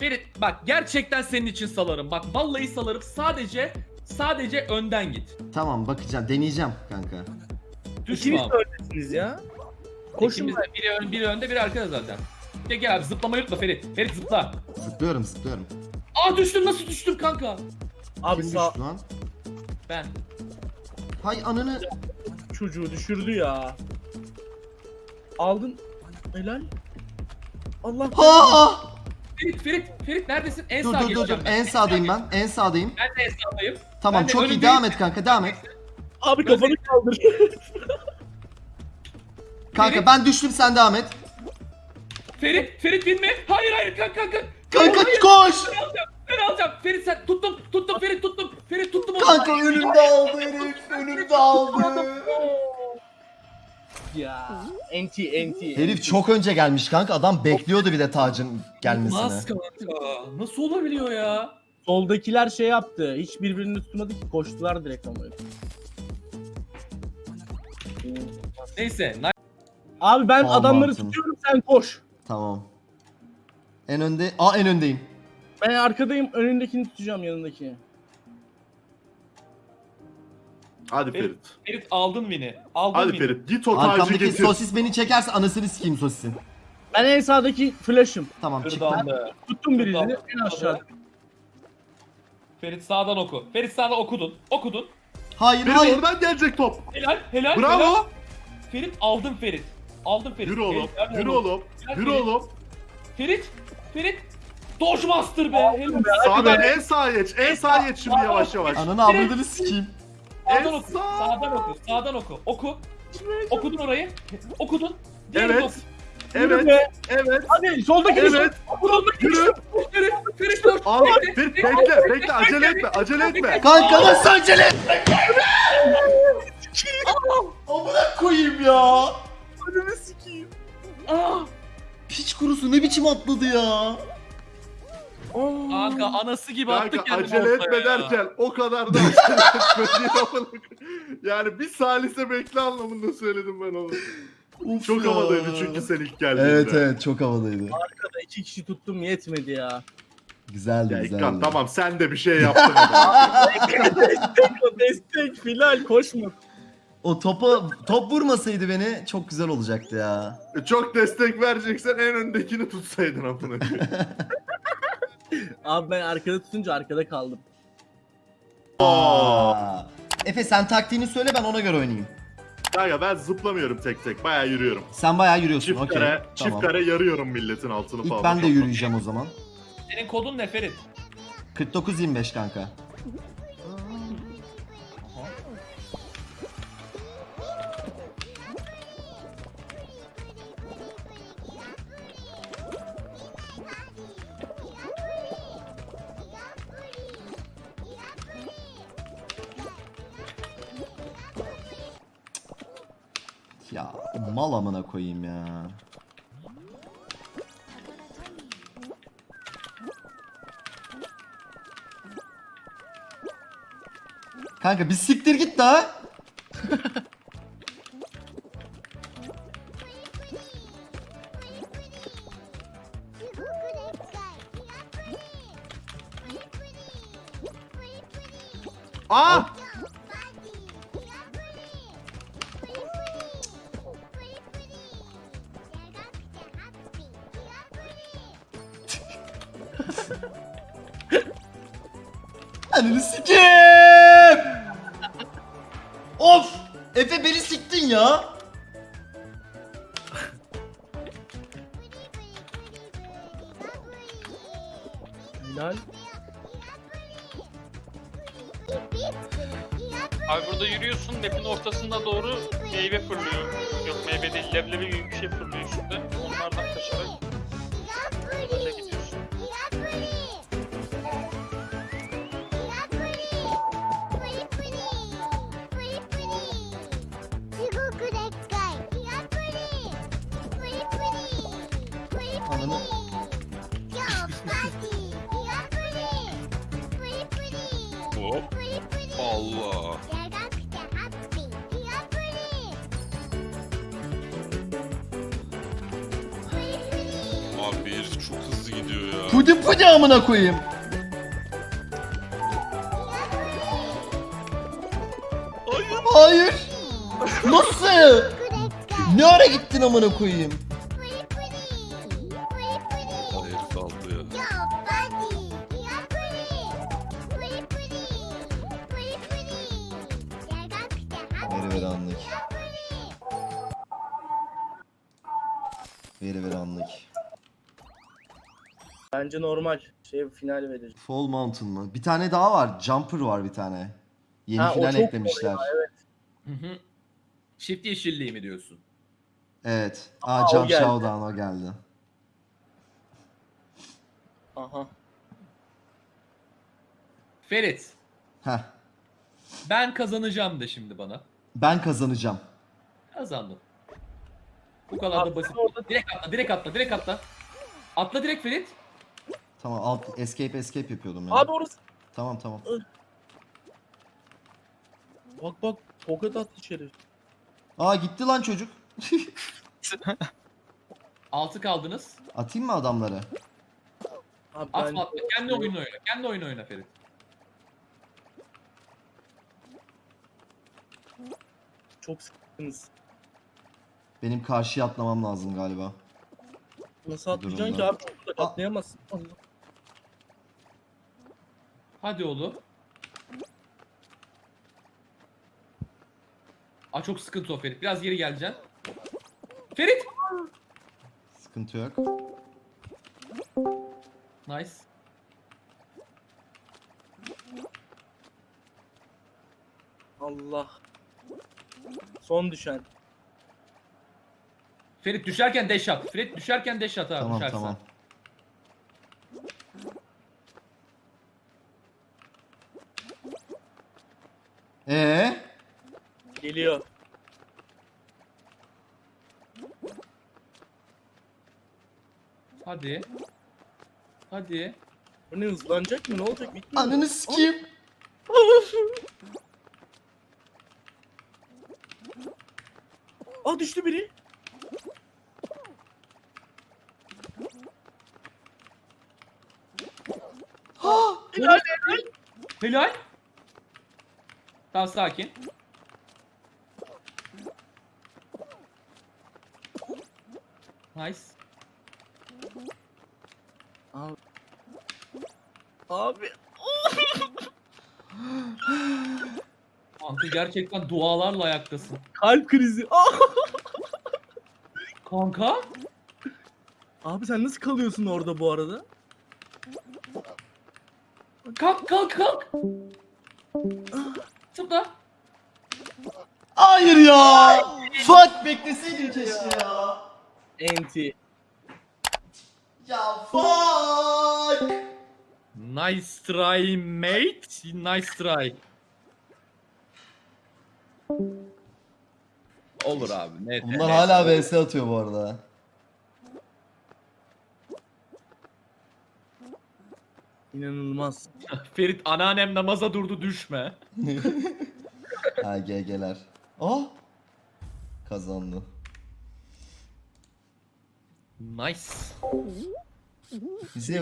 Ferit bak gerçekten senin için salarım. Bak vallahi salarım. Sadece sadece önden git. Tamam bakacağım deneyeceğim kanka. Düşme İkiniz abi. de öylesiniz ya. Koşun İkimiz de biri, ön, biri önde biri arkada zaten. Gel gel abi zıplamayı unutma Ferit. Ferit zıpla. Zıplıyorum zıplıyorum. Aa düştüm nasıl düştüm kanka? Abi Kim sağ düştü lan? Ben. Hay ananı. çocuğu düşürdü ya. Aldın. Helal. Allah Ha! Ferit Ferit Ferit neredesin? En Dur sağa dur dur dur. geçeceğim. En sağdayım ben. En sağdayım. Ben de en sağdayım. Tamam Ben de çok iyi. önündeyim. Devam et kanka devam et. Abi kafanı kaldır. Kanka Ferit. ben düştüm sen devam et. Ferit Ferit binme. Hayır hayır kanka kanka. Kanka Hayır, koş. Ben alacağım. Ben alacağım. Ferit sen tuttum tuttum Ferit tuttum. Ferit tuttum onu. Kanka önümde aldı herif. Önümde aldı. Ya. Enti enti. Herif çok önce gelmiş kanka. Adam bekliyordu bir de tacın gelmesini. Nasıl kanka? Nasıl olabiliyor ya? Soldakiler şey yaptı. Hiç birbirini tutmadı ki koştular direkt ama. Neyse. Abi ben Tamam, adamları Martin. tutuyorum sen koş. Tamam. En önde. Aa en öndeyim. Ben arkadayım önündekini tutacağım yanındakini. Hadi Ferit. Ferit. Ferit aldın beni. Aldın Hadi beni. Ferit. Git o tacı Arkamdaki getir. sosis beni çekerse anasını sikeyim sosisin. Ben en sağdaki flash'ım. Tamam da. Tuttum birini en aşağıda. Ferit sağdan oku. Ferit sağdan okudun. Okudun. Hayır Ferit hayır. oradan gelecek top. Helal helal. helal. Bravo. Ferit aldın Ferit. Aldın Ferit. Yürü oğlum. Ferit, Yürü oğlum. Yürü oğlum. Ferit. Ferit. Dodgemaster be. Helal. Sağdan en sağa geç. En sağa geç şimdi yavaş yavaş. Ananı avradını sikeyim. Sağdan oku. sağ. Sağdan oku. Sağdan oku. Oku. Okudun orayı. Okudun. Diğerini Evet. oku. Yürü Evet. be. Evet. Hadi soldaki Evet. Soldaki Yürü. Ferit dur. Al. Bekle, Ferit bekle, bekle. Bekle. Acele etme. Acele etme. Kanka nasıl acele etme? Amına koyayım ya. Önümü sikeyim. Ah. Piç kurusu ne biçim atladı ya. Kanka anası gibi attı Kanka kendini acele ortaya etme ya. derken o kadar da acele etme diye amına koyayım. Yani bir salise bekle anlamında söyledim ben onu. Uf Çok ya. havadaydı çünkü sen ilk geldiğinde. Evet evet çok havadaydı. Arkada iki kişi tuttum yetmedi ya. Güzeldi Ya güzeldi. İkkan tamam sen de bir şey yaptın destek o destek Filal koşma. O topa top vurmasaydı beni çok güzel olacaktı ya. Çok destek vereceksen en öndekini tutsaydın amına koyayım. Abi ben arkada tutunca arkada kaldım. Aa. Efe sen taktiğini söyle ben ona göre oynayayım. Kanka ben zıplamıyorum tek tek. Bayağı yürüyorum. Sen bayağı yürüyorsun. Çift Okey. kare, Tamam. çift kare yarıyorum milletin altını falan. İlk ben de yürüyeceğim o zaman. Senin kodun ne Ferit? 49-25 kanka. Ya mal amına koyayım ya. Kanka bir siktir git daha. Aa! Of! Efe beni siktin ya. Hilal. Abi burada yürüyorsun map'in ortasına doğru meyve fırlıyor. Yok meyve değil leblebi gibi bir şey fırlıyor üstünde. Onlardan kaçarak Ananı. Hop. Allah. Abi herif çok hızlı gidiyor ya. Pudi ne amına koyayım? Hayır. Hayır. Nasıl? Ne ara gittin amına koyayım? Veri anlık. Bence normal. Şey final verir. Fall Mountain mı? Bir tane daha var. Jumper var bir tane. Yeni Ha, o final çok eklemişler. kolay, evet. Hı hı. Çift yeşilliği mi diyorsun? Evet. Aa, Aa, o Jump geldi. Showdown o geldi. Aha. Ferit, Heh. ben kazanacağım de şimdi bana. Ben kazanacağım. Kazandım. Bu kadar da basit. orada- Direkt atla, direkt atla, direkt atla. Atla direkt Ferit. Tamam alt escape escape yapıyordum ya. Abi orası. Tamam tamam. Bak bak. Poket attı içeri. Aa gitti lan çocuk. Altı kaldınız. Atayım mı adamları? Abi Atma ben- atma. Kendi oyunu oyna. Kendi oyunu oyna Ferit. Çok sıkıntınız. Benim karşıya atlamam lazım galiba. Nasıl atlayacaksın ki abi? Aa. atlayamazsın. Hadi oğlum. Aa çok sıkıntı o Ferit. Biraz geri geleceksin. Ferit! Sıkıntı yok. Nice. Allah. Son düşen. Ferit düşerken dash at. Ferit düşerken dash at ha tamam düşersen. tamam. Ee? Geliyor. Hadi. Hadi. Bu ne hızlanacak mı? Ne olacak? Bitmiyor. mu? Ananı sikeyim. Aa düştü biri. Helal. Helal. Tamam sakin. Nice. Abi. Abi. Kanka gerçekten dualarla ayaktasın. Kalp krizi. Kanka? Abi sen nasıl kalıyorsun orada bu arada? Kalk kalk kalk. Zıpla. Hayır ya. Fuck bekleseydin keşke ya. Enti. Ya fuck. Nice try mate. Nice try. Olur abi. Net. Bunlar net. hala vs atıyor bu arada. İnanılmaz. Ferit anneannem namaza durdu düşme. ha GG'ler. Oh. Kazandı. Nice. Bize